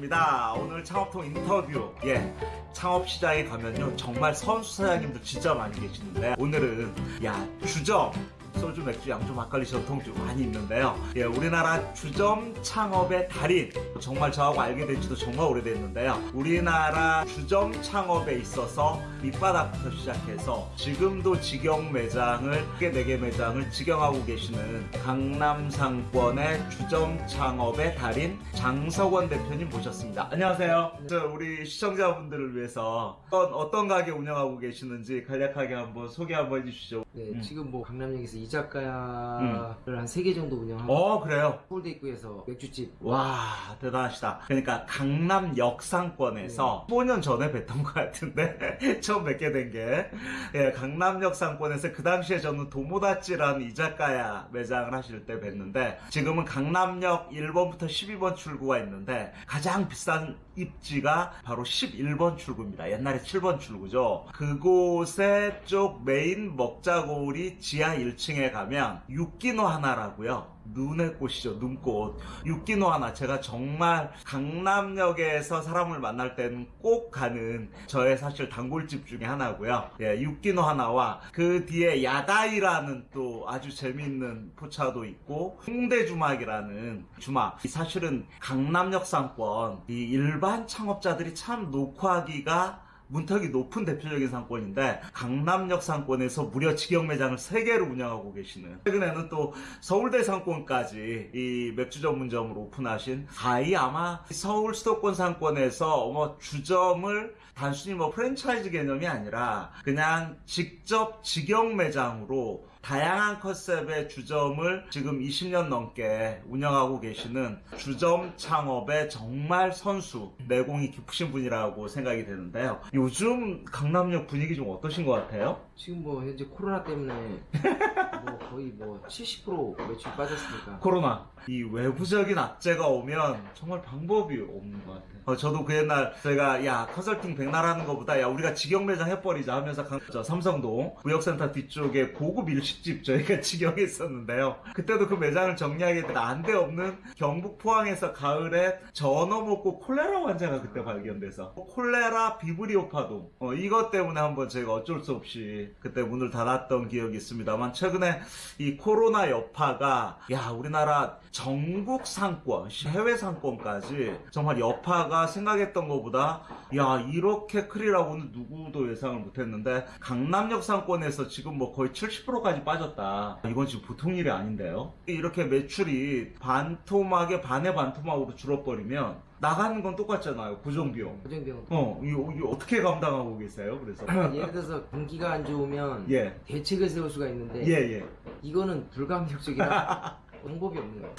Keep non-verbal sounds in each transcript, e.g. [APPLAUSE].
소장입니다. 오늘 창업통 인터뷰. 예. 창업 시장에 가면요. 정말 선수 사장님들 진짜 많이 계시는데 오늘은 야, 주점 소주, 맥주, 양주, 막걸리, 전통주 많이 있는데요. 예, 우리나라 주점 창업의 달인. 정말 저하고 알게 된 지도 정말 오래됐는데요. 우리나라 주점 창업에 있어서 밑바닥부터 시작해서 지금도 직영 매장을, 크게 4개 매장을 직영하고 계시는 강남 상권의 주점 창업의 달인 장석원 대표님 모셨습니다. 안녕하세요. 저 우리 시청자분들을 위해서 어떤, 어떤 가게 운영하고 계시는지 간략하게 한번 소개 한번 해주시죠. 네, 음. 지금 뭐 강남역에서 이자카야를 한 세 개 정도 운영하고 어, 그래요? 서울대 입구에서 맥주집. 와 대단하시다. 그러니까 강남 역상권에서 15년 전에 뵀던 것 같은데 [LAUGHS] 처음 뵙게 된게. 예, 강남 역상권에서 그 당시에 저는 도모다찌라는 이자카야 매장을 하실 때 뵀는데 지금은 강남역 1번부터 12번 출구가 있는데 가장 비싼 입지가 바로 11번 출구입니다. 옛날에 7번 출구죠. 그곳에 쪽 메인 먹자골이 지하 1층 에 가면 육기노 하나라고요 눈의 꽃이죠, 눈꽃. 육기노 하나. 제가 정말 강남역에서 사람을 만날 때는 꼭 가는 저의 사실 단골집 중에 하나고요. 예, 육기노 하나와 그 뒤에 야다이라는 또 아주 재미있는 포차도 있고 홍대 주막이라는 주막. 이 사실은 강남역 상권 이 일반 창업자들이 참 녹화하기가 문턱이 높은 대표적인 상권인데 강남역 상권에서 무려 직영 매장을 3개로 운영하고 계시는 최근에는 또 서울대 상권까지 이 맥주 전문점으로 오픈하신 가히 아마 서울 수도권 상권에서 뭐 주점을 단순히 뭐 프랜차이즈 개념이 아니라 그냥 직접 직영 매장으로 다양한 컨셉의 주점을 지금 20년 넘게 운영하고 계시는 주점 창업의 정말 선수, 내공이 깊으신 분이라고 생각이 되는데요. 요즘 강남역 분위기 좀 어떠신 것 같아요? 지금 뭐 현재 코로나 때문에 [LAUGHS] 뭐 거의 뭐 70% 매출 빠졌으니까 코로나. 이 외부적인 악재가 오면 정말 방법이 없는 것 같아요. 어, 저도 그 옛날 제가 야 컨설팅 백날 하는 것보다 야 우리가 직영 매장 해버리자 하면서 강- 저 삼성동 구역센터 뒤쪽에 고급 일식집 저희가 [LAUGHS] 직영했었는데요. 그때도 그 매장을 정리하게 난데 없는 경북 포항에서 가을에 전어 먹고 콜레라 환자가 그때 발견돼서 콜레라 비브리오파동 어, 이것 때문에 한번 제가 어쩔 수 없이 그때 문을 닫았던 기억이 있습니다만 최근에 이 코로나 여파가 야 우리나라 전국 상권 해외 상권까지 정말 여파가 생각했던 것보다 야 이렇게 크리라고는 누구도 예상을 못했는데 강남역 상권에서 지금 뭐 거의 70%까지 빠졌다. 이건 지금 보통 일이 아닌데요. 이렇게 매출이 반토막에 반의 반토막으로 줄어버리면 나가는 건 똑같잖아요. 고정비용. 고정비용. 어 이거, 이거 어떻게 감당하고 계세요? 그래서. 예를 들어서 공기가 안 좋으면 예. 대책을 세울 수가 있는데 예, 예. 이거는 불가항력적이라 [LAUGHS] 방법이 없는 거예요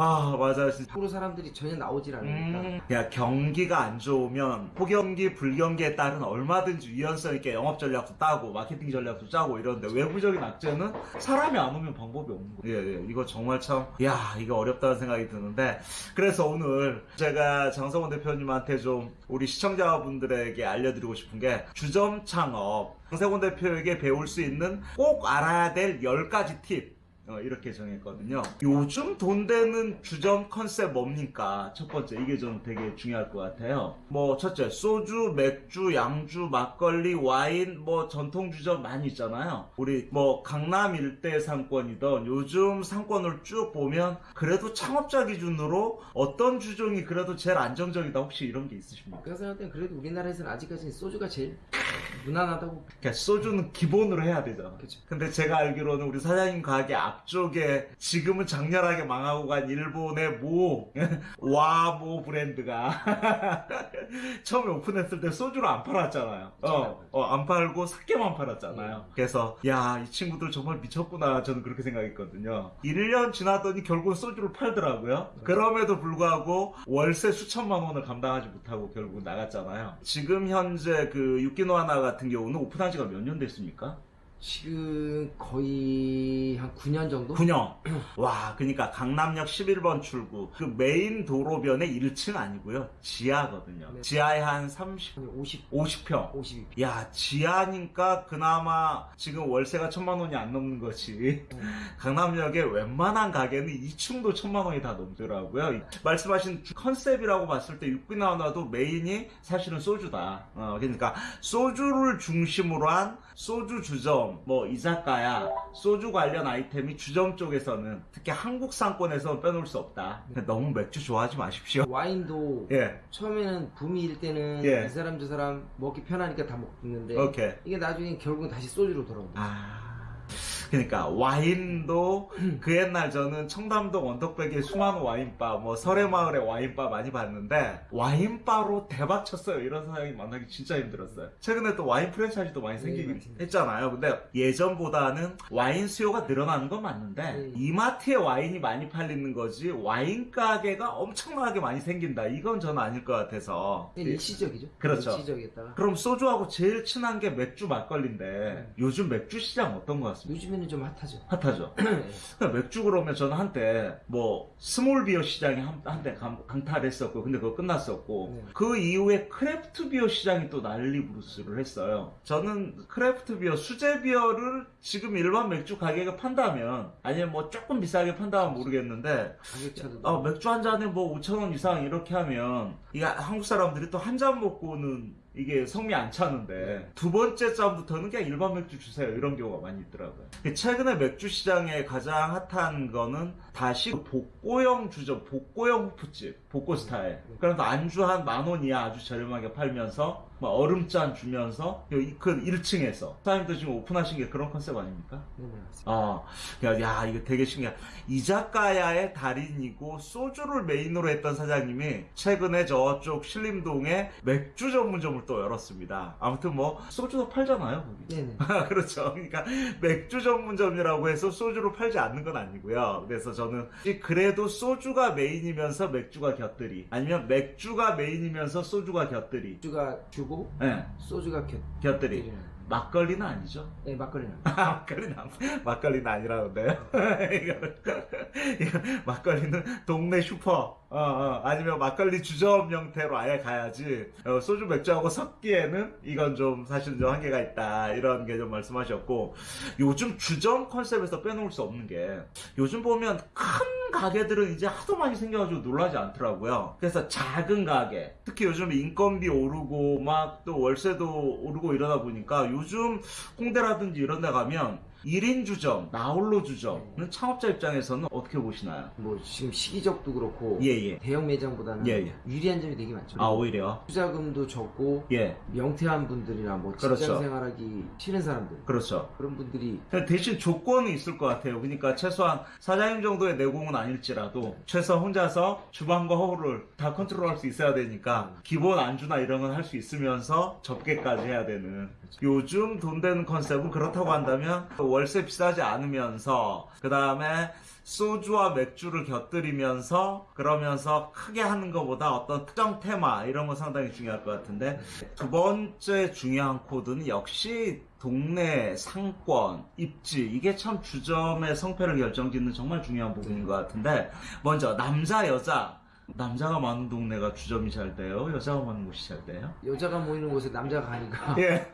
아, 맞아요. 진짜. 프로 사람들이 전혀 나오질 않으니까 음, 야, 경기가 안 좋으면 호경기, 불경기에 따른 얼마든지 유연성 있게 영업 전략도 따고 마케팅 전략도 짜고 이러는데 외부적인 악재는 사람이 안 오면 방법이 없는 거예요. 예, 예. 이거 정말 참, 야, 이거 어렵다는 생각이 드는데 그래서 오늘 제가 장성원 대표님한테 좀 우리 시청자분들에게 알려드리고 싶은 게 주점 창업 장성원 대표에게 배울 수 있는 꼭 알아야 될 10가지 팁 어, 이렇게 정했거든요. 요즘 돈 되는 주점 컨셉 뭡니까? 첫 번째, 이게 좀 되게 중요할 것 같아요. 뭐, 첫째, 소주, 맥주, 양주, 막걸리, 와인, 뭐, 전통 주점 많이 있잖아요. 우리, 뭐, 강남 일대 상권이던 요즘 상권을 쭉 보면, 그래도 창업자 기준으로 어떤 주종이 그래도 제일 안정적이다. 혹시 이런 게 있으십니까? 제가 생각할 땐 그래도 우리나라에서는 아직까지는 소주가 제일 무난하다고 그러니까 소주는 기본으로 해야 되잖아. 그쵸. 근데 제가 알기로는 우리 사장님 가게 앞쪽에 지금은 장렬하게 망하고 간 일본의 모, [LAUGHS] 와모 브랜드가 [LAUGHS] 처음에 오픈했을 때 소주를 안 팔았잖아요. 어, 어, 안 팔고 사케만 팔았잖아요. 그래서, 야, 이 친구들 정말 미쳤구나. 저는 그렇게 생각했거든요. 1년 지났더니 결국은 소주를 팔더라고요. 그럼에도 불구하고 월세 수천만 원을 감당하지 못하고 결국 나갔잖아요. 지금 현재 그 육기노 하나 같은 경우는 오픈한 지가 몇 년 됐습니까? 지금 거의 한 9년 정도? 9년. [CLEARS THROAT] 와, 그러니까 강남역 11번 출구. 그 메인 도로변의 1층 아니고요. 지하거든요. 네. 지하에 한 30, 한 50, 50평. 52. 야, 지하니까 그나마 지금 월세가 천만 원이 안 넘는 거지. 강남역에 웬만한 가게는 2층도 천만 원이 다 넘더라고요. 말씀하신 컨셉이라고 봤을 때 육비 나와도 메인이 사실은 소주다. 어, 그러니까 소주를 중심으로 한 소주 주점, 뭐 이자카야, 소주 관련 아이템이 주점 쪽에서는 특히 한국 상권에서 빼놓을 수 없다. 너무 맥주 좋아하지 마십시오. 와인도 [LAUGHS] 예, 처음에는 붐일 때는 예. 이 사람 저 사람 먹기 편하니까 다 먹는데 오케이. 이게 나중에 결국은 다시 소주로 돌아온다. 아. 그러니까 와인도 그 옛날 저는 청담동 원덕백의 수많은 와인바 뭐 설해마을의 와인바 많이 봤는데 와인바로 대박 쳤어요 이런 사람이 만나기 진짜 힘들었어요 최근에 또 와인 프랜차이즈도 많이 네, 생기긴 맞습니다. 했잖아요 근데 예전보다는 와인 수요가 늘어나는 건 맞는데 네. 이마트에 와인이 많이 팔리는 거지 와인 가게가 엄청나게 많이 생긴다 이건 저는 아닐 것 같아서 그냥 일시적이죠. 예. 그렇죠. 일시적이었다가 그럼 소주하고 제일 친한 게 맥주 막걸리인데 네. 요즘 맥주 시장 어떤 것 같습니까? 요즘에 는좀 핫하죠. 핫하죠. [CLEARS THROAT] 그러니까 맥주 그러면 저는 한때 뭐 small beer 시장이 한, 한때 강, 강탈했었고 근데 그거 끝났었고 네. 그 이후에 craft beer 시장이 또 난리 부르스를 했어요. 저는 craft beer, 수제 비어를 지금 일반 맥주 가격에 판다면 아니면 뭐 조금 비싸게 판다면 모르겠는데 어, 맥주 한 잔에 뭐 5천 원 이상 이렇게 하면 이게 한국 사람들이 또 한 잔 먹고는 이게 성에 안 차는데 두 번째 잔부터는 그냥 일반 맥주 주세요. 이런 경우가 많이 있더라고요. 최근에 맥주 시장에 가장 핫한 거는 다시 그 복고형 주점 복고형 호프집 복고 스타일. 그래서 안주 한 만 원 이하 아주 저렴하게 팔면서 막 얼음잔 주면서 그 1층에서 사장님도 지금 오픈하신 게 그런 컨셉 아닙니까? 네네 맞습니다. 아, 야, 야, 이거 되게 신기해. 이자카야의 달인이고 소주를 메인으로 했던 사장님이 최근에 저쪽 신림동에 맥주 전문점을 또 열었습니다. 아무튼 뭐 소주도 팔잖아요, 거기. 네네. [LAUGHS] 그렇죠. 그러니까 맥주 전문점이라고 해서 소주를 팔지 않는 건 아니고요. 그래서 저는 그래도 소주가 메인이면서 맥주가 곁들이 아니면 맥주가 메인이면서 소주가 곁들이 맥주가 주고 예, 소주가 곁. 곁들이 곁들이는. 막걸리는 아니죠. 네 막걸리는. [LAUGHS] 막걸리는 안- 막걸리는 아니라는데요. [LAUGHS] 이거는 이거 막걸리는 동네 슈퍼 어, 어, 아니면 막걸리 주점 형태로 아예 가야지. 어, 소주 맥주하고 섞기에는 이건 좀 사실 좀 한계가 있다. 이런 게좀 말씀하셨고 요즘 주점 컨셉에서 빼놓을 수 없는 게 요즘 보면 큰 가게들은 이제 하도 많이 생겨가지고 놀라지 않더라고요. 그래서 작은 가게, 특히 요즘 인건비 오르고 막 또 월세도 오르고 이러다 보니까 요즘 홍대라든지 이런 데 가면 1인 주점, 나홀로 주점은 창업자 입장에서는 어떻게 보시나요? 뭐 지금 시기적도 그렇고 예, 예. 대형 매장보다는 예, 예. 유리한 점이 되게 많죠. 아, 오히려. 투자금도 적고 예, 명퇴한 분들이나 뭐 직장 그렇죠. 생활하기 싫은 사람들 그렇죠. 그런 분들이 대신 조건이 있을 것 같아요. 그러니까 최소한 사장님 정도의 내공은 아닐지라도 최소한 혼자서 주방과 허브를 다 컨트롤할 수 있어야 되니까 기본 안주나 이런 건 할 수 있으면서 접객까지 해야 되는 요즘 돈 되는 컨셉은 그렇다고 한다면 월세 비싸지 않으면서 그 다음에 소주와 맥주를 곁들이면서 그러면서 크게 하는 것보다 어떤 특정 테마 이런 거 상당히 중요할 것 같은데 두 번째 중요한 코드는 역시 동네 상권 입지. 이게 참 주점의 성패를 결정짓는 정말 중요한 부분인 것 같은데 먼저 남자 여자 남자가 많은 동네가 주점이 잘 돼요 여자가 많은 곳이 잘 돼요 여자가 모이는 곳에 남자가 가니까 예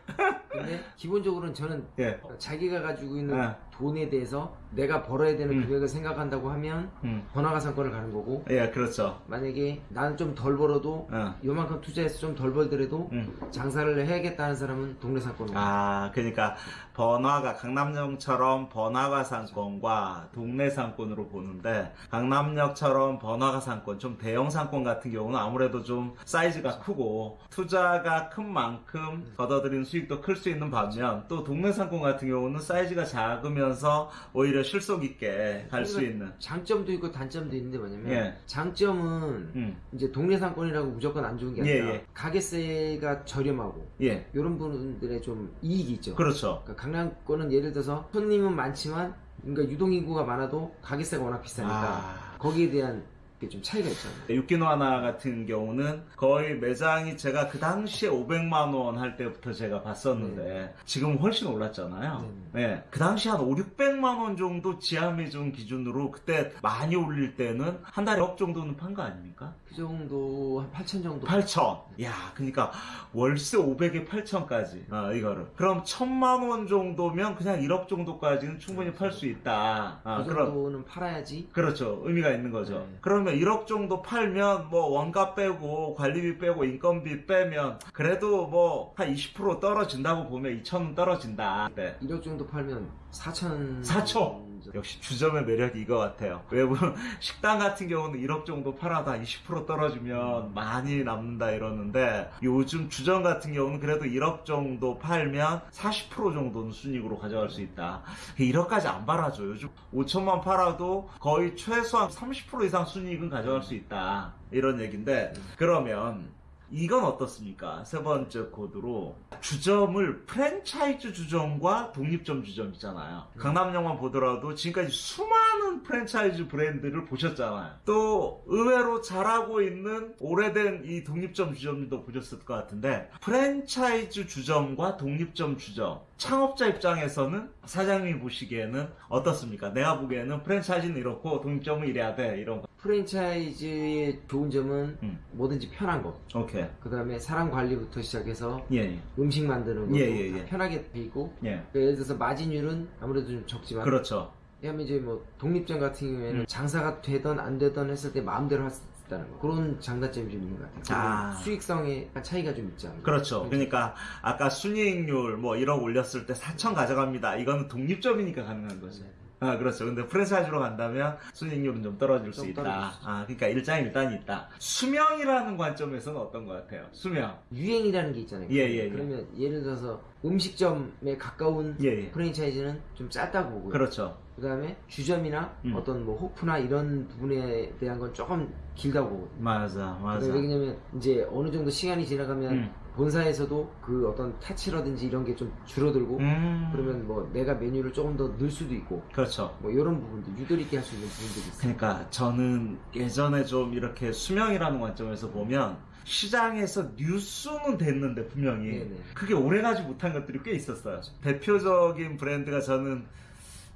근데 기본적으로는 저는 예. 자기가 가지고 있는 네. 돈에 대해서 내가 벌어야 되는 음. 금액을 생각한다고 하면 음. 번화가 상권을 가는 거고 예, 그렇죠. 만약에 나는 좀 덜 벌어도 어. 요만큼 투자해서 좀 덜 벌더라도 음. 장사를 해야겠다는 사람은 동네 상권으로 아, 그러니까 번화가 강남역처럼 번화가 상권과 동네 상권으로 보는데 강남역처럼 번화가 상권, 좀 대형 상권 같은 경우는 아무래도 좀 사이즈가 크고 투자가 큰 만큼 걷어들이는 수익도 클 수 있는 반면 또 동네 상권 같은 경우는 사이즈가 작으면 서 오히려 실속 있게 갈 수 있는. 장점도 있고 단점도 있는데 뭐냐면 예. 장점은 음, 이제 동네 상권이라고 무조건 안 좋은 게 예, 아니라 예. 가게세가 저렴하고 예, 이런 분들의 좀 이익이 있죠. 그렇죠. 그러니까 강남권은 예를 들어서 손님은 많지만 그러니까 유동인구가 많아도 가게세가 워낙 비싸니까 아, 거기에 대한 그게 좀 차이가 있잖아요. 유키노 하나 같은 경우는 거의 매장이 제가 그 당시에 500만 원 할 때부터 제가 봤었는데 지금 훨씬 올랐잖아요. 네. 그 당시 한 5, 600만 원 정도 지하 매점 기준으로 그때 많이 올릴 때는 한 달에 1억 정도는 판 거 아닙니까? 그 정도 한 8천 정도. 8천. 야, 그러니까 월세 500에 8천까지. 아, 이거를. 그럼 1000만 원 정도면 그냥 1억 정도까지는 충분히 팔 수 있다. 아, 그 그럼 정도는 팔아야지. 그렇죠. 의미가 있는 거죠. 네. 그러면 1억 정도 팔면 뭐 원가 빼고 관리비 빼고 인건비 빼면 그래도 뭐 한 20% 떨어진다고 보면 2천은 떨어진다. 네. 1억 정도 팔면 4천. 4천. 역시 주점의 매력이 이거 같아요. 외부 [LAUGHS] 식당 같은 경우는 1억 정도 팔아도 한20% 떨어지면 많이 남는다 이러는데 요즘 주점 같은 경우는 그래도 1억 정도 팔면 40% 정도는 순익으로 가져갈 수 있다. 1억까지 안 팔아줘. 요즘 5천만 팔아도 거의 최소한 30% 이상 순익은 가져갈 수 있다. 이런 얘기인데 그러면 이건 어떻습니까? 세 번째 코드로 주점을 프랜차이즈 주점과 독립점 주점 있잖아요. 강남역만 보더라도 지금까지 수많은 프랜차이즈 브랜드를 보셨잖아요. 또 의외로 잘하고 있는 오래된 이 독립점 주점도 보셨을 것 같은데 프랜차이즈 주점과 독립점 주점 창업자 입장에서는 사장님이 보시기에는 어떻습니까? 내가 보기에는 프랜차이즈는 이렇고 독립점은 이래야 돼 이런 거. 프랜차이즈의 좋은 점은 음. 뭐든지 편한 거. 오케이. 그 다음에 사람 관리부터 시작해서 예, 예. 음식 만드는 거. 예, 예, 예. 편하게 돼 있고. 예. 그러니까 예를 들어서 마진율은 아무래도 좀 적지만. 그렇죠. 왜냐면 이제 뭐 독립점 같은 경우에는 음. 장사가 되던 안 되던 했을 때 마음대로 할수 있다는 거. 그런 장단점이 좀 있는 것 같아요. 아. 수익성에 차이가 좀 있지 않나요? 그렇죠. 그러니까 아까 순이익률 뭐 1억 올렸을 때 4천 가져갑니다. 이거는 독립점이니까 가능한 거죠. 네. 아, 그렇죠. 근데 프랜차이즈로 간다면 순이익률은 좀 떨어질 수좀 있다. 떨어질 수. 아, 그러니까 일장일단이 있다. 수명이라는 관점에서는 어떤 것 같아요? 수명. 유행이라는 게 있잖아요. 예, 예, 예. 그러면 예를 들어서 음식점에 가까운 예, 예. 프랜차이즈는 좀 짧다고 보고요. 그렇죠. 그 다음에 주점이나 음. 어떤 뭐 호프나 이런 부분에 대한 건 조금 길다고 보거든요. 맞아, 맞아. 왜냐면 이제 어느 정도 시간이 지나가면 음. 본사에서도 그 어떤 타치라든지 이런 게 좀 줄어들고 음. 그러면 뭐 내가 메뉴를 조금 더 넣을 수도 있고 그렇죠. 뭐 이런 부분도 유도리 있게 할 수 있는 부분들이 있어요. 그러니까 저는 예전에 좀 이렇게 수명이라는 관점에서 보면 시장에서 뉴스는 됐는데 분명히 네네. 그게 오래가지 못한 것들이 꽤 있었어요. 대표적인 브랜드가 저는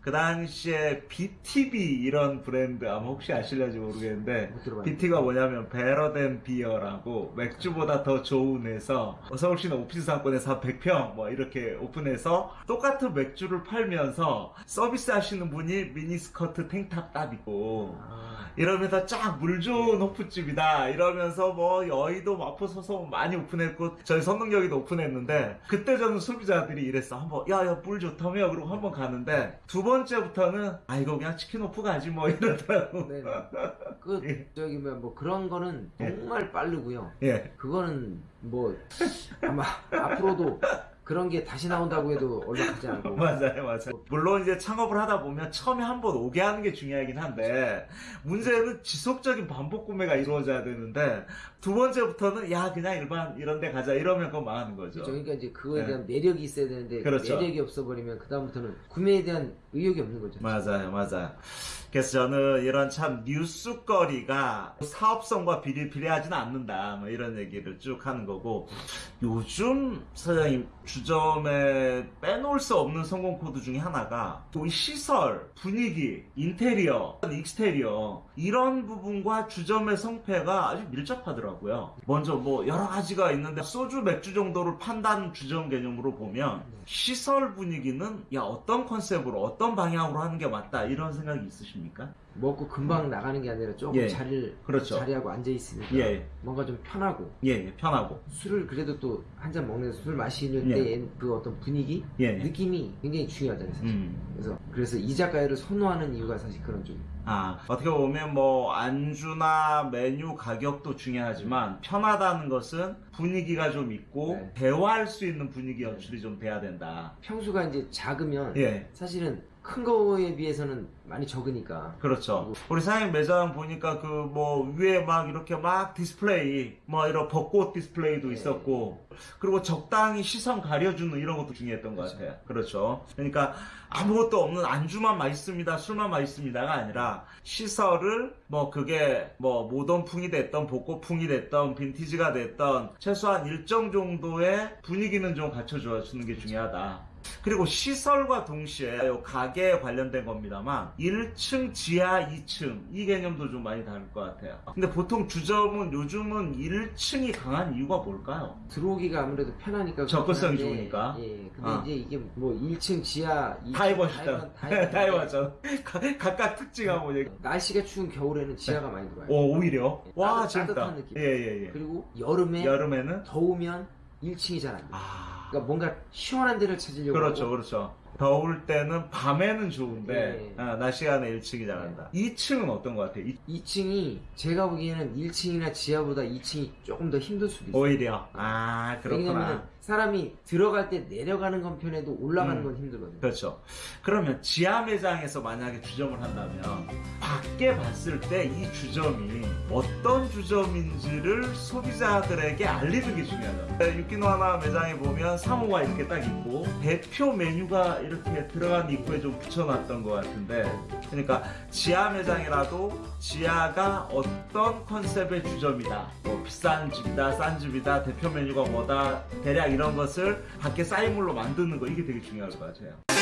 그 당시에 BTB 이런 브랜드 아마 혹시 아실려지 모르겠는데. BT가 뭐냐면 better than beer라고 맥주보다 더 좋은 해서 서울시내 오피스 상권에서 한 100평 뭐 이렇게 오픈해서 똑같은 맥주를 팔면서 서비스 하시는 분이 미니스커트 tank top 딱 입고 아, 이러면서 쫙 물 좋은 호프집이다 이러면서 뭐 여의도 마포 서서 많이 오픈했고 저희 선릉역에도 오픈했는데 그때 저는 소비자들이 이랬어. 한번 야야 물 좋다며? 그러고 한번 가는데 두번 째부터는 아 이거 그냥 치킨 오프 가지 뭐 이러더라고 네네. 그 [LAUGHS] 예. 저기 뭐, 뭐 그런 거는 예. 정말 빠르고요. 예 그거는 뭐 아마 앞으로도 그런 게 다시 나온다고 해도 얼마하지 않고 맞아요 맞아요 물론 이제 창업을 하다 보면 처음에 한 번 오게 하는 게 중요하긴 한데 문제는 지속적인 반복 구매가 이루어져야 되는데 두 번째부터는 야 그냥 일반 이런 데 가자 이러면 그건 망하는 거죠 그렇죠. 그러니까 이제 그거에 네. 대한 매력이 있어야 되는데 그 그렇죠. 매력이 없어버리면 그 다음부터는 구매에 대한 의욕이 없는 거죠. 맞아요, 맞아요. 그래서 저는 이런 참 뉴스거리가 사업성과 비례, 비례하지는 않는다. 뭐 이런 얘기를 쭉 하는 거고. 요즘 사장님 주점에 빼놓을 수 없는 성공 코드 중에 하나가 또 시설, 분위기, 인테리어, exterior 이런 부분과 주점의 성패가 아주 밀접하더라고요. 먼저 뭐 여러 가지가 있는데 소주, 맥주 정도를 판다는 주점 개념으로 보면 시설 분위기는 야 어떤 컨셉으로 어떤 방향으로 하는 게 맞다 이런 생각이 있으십니까? 먹고 금방 나가는 게 아니라 조금 예. 자리를 그렇죠. 자리하고 앉아 있으니까 예. 뭔가 좀 편하고 예, 예, 편하고 술을 그래도 또 한 잔 먹는 술 마시는 예. 때의 그 어떤 분위기 예, 예. 느낌이 굉장히 중요하잖아요. 사실. 음. 그래서 그래서 이자카야를 선호하는 이유가 사실 그런 쪽. 아 어떻게 보면 뭐 안주나 메뉴 가격도 중요하지만 편하다는 것은 분위기가 좀 있고 네. 대화할 수 있는 분위기 연출이 좀 돼야 된다. 평수가 이제 작으면 예. 사실은 큰 거에 비해서는 많이 적으니까. 그렇죠. 우리 사장님 매장 보니까 그 뭐 위에 막 이렇게 막 디스플레이, 뭐 이런 벚꽃 디스플레이도 네. 있었고, 그리고 적당히 시선 가려주는 이런 것도 중요했던 것 그렇죠. 같아요. 그렇죠. 그러니까 아무것도 없는 안주만 맛있습니다, 술만 맛있습니다가 아니라 시설을 뭐 그게 뭐 모던풍이 됐던 벚꽃풍이 됐던 빈티지가 됐던 최소한 일정 정도의 분위기는 좀 갖춰줘 주는 게 중요하다. 그리고 시설과 동시에 요 가게에 관련된 겁니다만 1층 지하 2층 이 개념도 좀 많이 다를 것 같아요. 근데 보통 주점은 요즘은 1층이 강한 이유가 뭘까요? 들어오기가 아무래도 편하니까. 접근성이 좋으니까. 예. 근데 어. 이제 이게 뭐 1층 지하, 2층 다 입었다. 다다 입었죠. 각각 특징하고 얘기. 날씨가 추운 겨울에는 지하가 많이 들어와요. 오 오히려 와 따뜻- 재밌다. 따뜻한 느낌. 예예예. 예, 그리고 여름에 여름에는 더우면 1층이 잘 안 돼. 아 그러니까 뭔가 시원한 데를 찾으려고 그렇죠 그렇죠. 더울 때는 밤에는 좋은데 예. 아, 낮 시간에 1층이 잘한다. 2층은 어떤 것 같아요? 이- 2층이 제가 보기에는 1층이나 지하보다 2층이 조금 더 힘들 수도 있어요. 오히려 아 그렇구나. 사람이 들어갈 때 내려가는 건 편해도 올라가는 음. 건 힘들거든요. 그렇죠. 그러면 지하 매장에서 만약에 주점을 한다면 밖에 봤을 때 이 주점이 어떤 주점인지를 소비자들에게 알리는 게 중요하다. 유키노 하나 매장에 보면 상호가 이렇게 딱 있고 대표 메뉴가 이렇게 들어간 입구에 좀 붙여놨던 것 같은데 그러니까 지하 매장이라도 지하가 어떤 컨셉의 주점이다. 뭐 비싼 집이다, 싼 집이다, 대표 메뉴가 뭐다, 대략 이런 것을 밖에 사인물로 만드는 거 이게 되게 중요할 것 같아요.